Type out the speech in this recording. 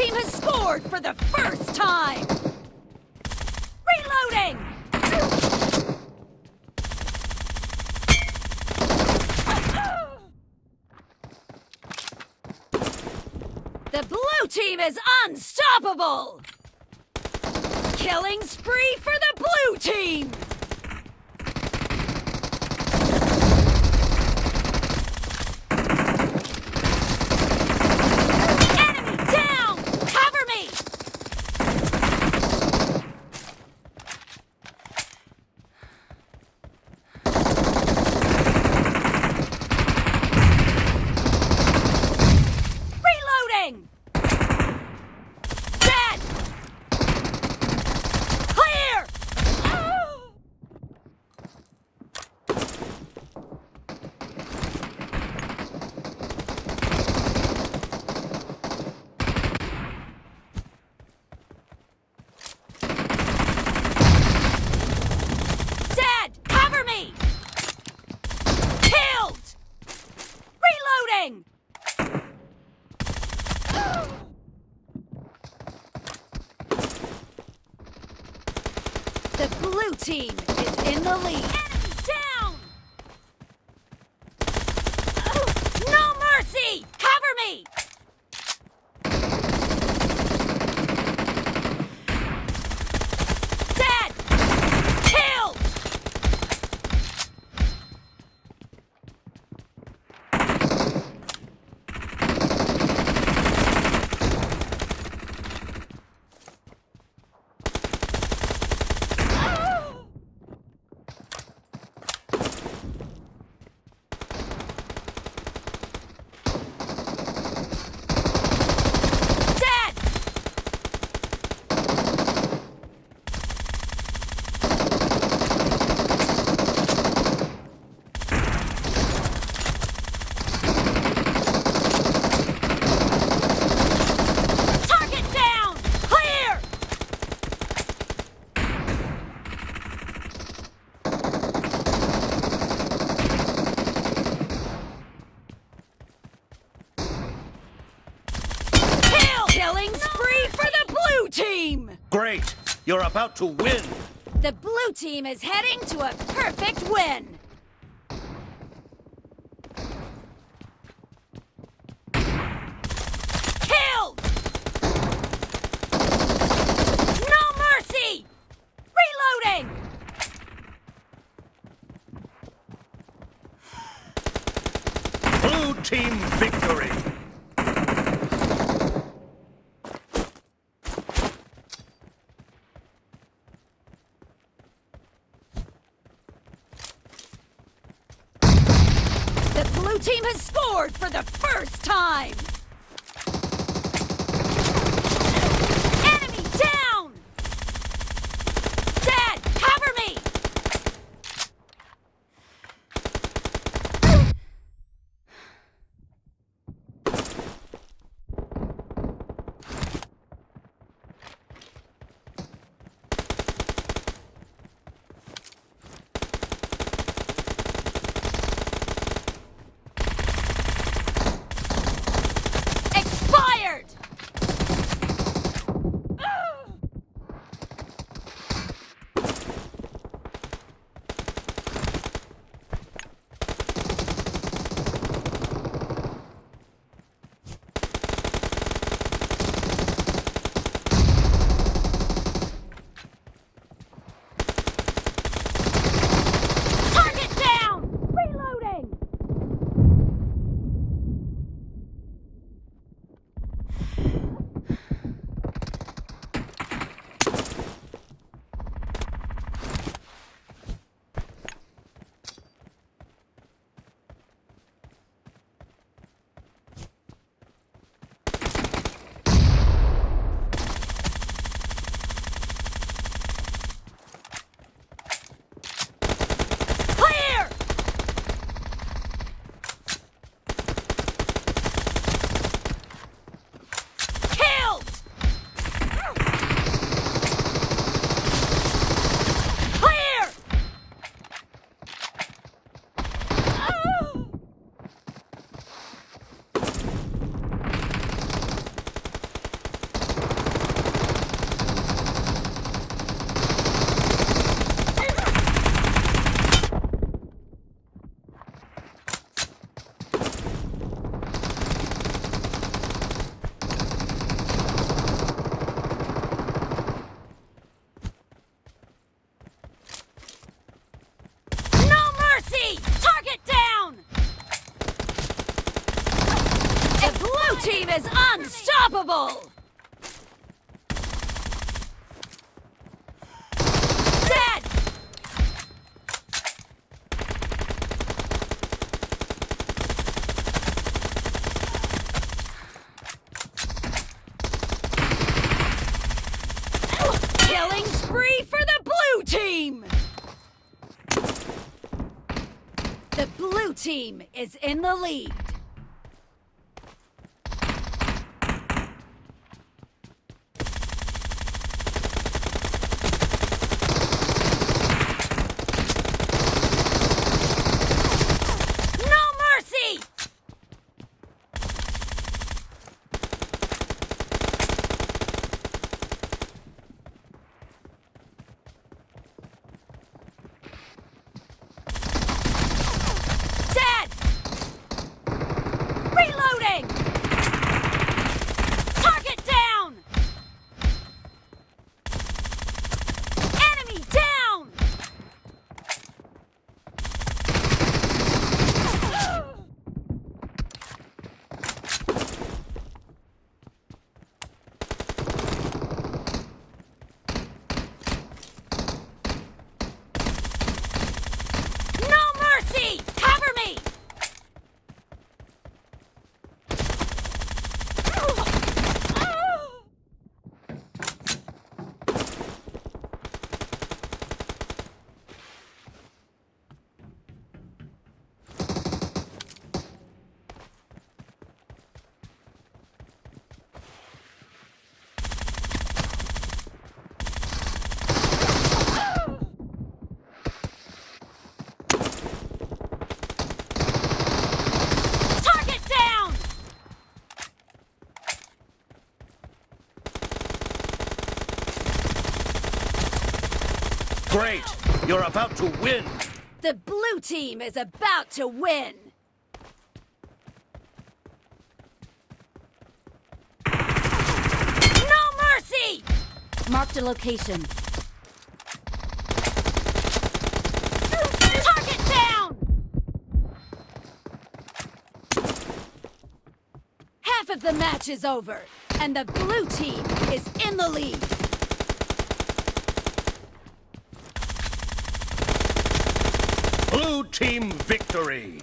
team has scored for the first time! Reloading! The blue team is unstoppable! Killing spree for the blue team! Enemy down! Cover me! Reloading! Dead! Clear! Oh! Dead! Cover me! Killed! Reloading! The blue team is in the lead. Enemy down! No mercy! Cover me! Dead! Killed! Dead! Target down! Clear! Kill! Killing spree for the blue team! Great! You're about to win! The blue team is heading to a perfect win! Killed! No mercy! Reloading! Blue team victory! The blue team has scored for the first time! Unstoppable! Dead! Killing spree for the blue team! The blue team is in the lead. Great! You're about to win! The blue team is about to win! No mercy! Marked a location. Target down! Half of the match is over, and the blue team is in the lead. Blue team victory!